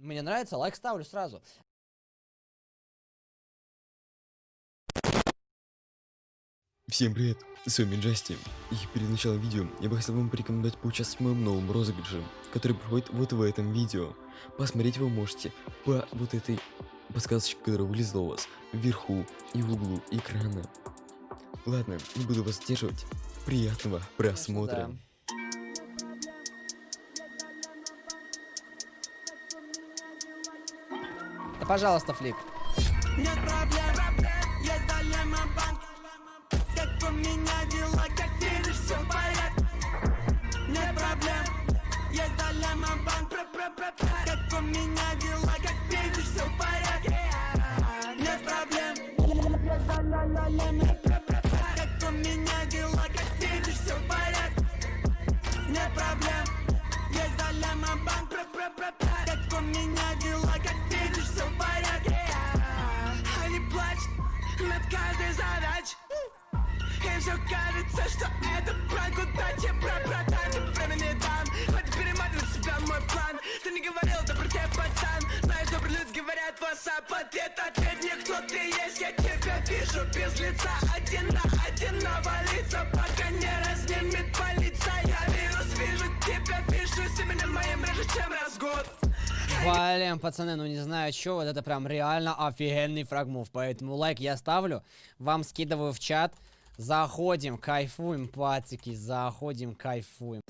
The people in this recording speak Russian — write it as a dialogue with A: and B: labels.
A: Мне нравится, лайк ставлю сразу.
B: Всем привет, с вами Джасти, и перед началом видео я бы хотел вам порекомендовать поучаствовать в моем новом розыгрыше, который проходит вот в этом видео. Посмотреть вы можете по вот этой подсказочке, которая вылезла у вас вверху и в углу экрана. Ладно, не буду вас задерживать, приятного просмотра.
A: Да. Пожалуйста, флик.
C: Нет проблем, есть дилемма банк Как у меня дела, как видишь, все в порядке Нет проблем, есть дилемма банк Как у меня дела, как видишь, все в порядке Нет проблем, есть дилемма Как у меня дела, как видишь, все в порядке Нет проблем, над каждой задачей Им все кажется, что это пранк. Удачи Про братан, времени дам Хватит перематывать себя мой план. Ты не говорил, добрый тебе пацан. Знаешь, добрые люди говорят WhatsApp Ответ, ответ мне, кто ты есть Я тебя вижу без лица Один на один навалиться
A: Блин, пацаны, ну не знаю, что, вот это прям реально офигенный фрагмов. Поэтому лайк я ставлю, вам скидываю в чат. Заходим, кайфуем, пацики, заходим, кайфуем.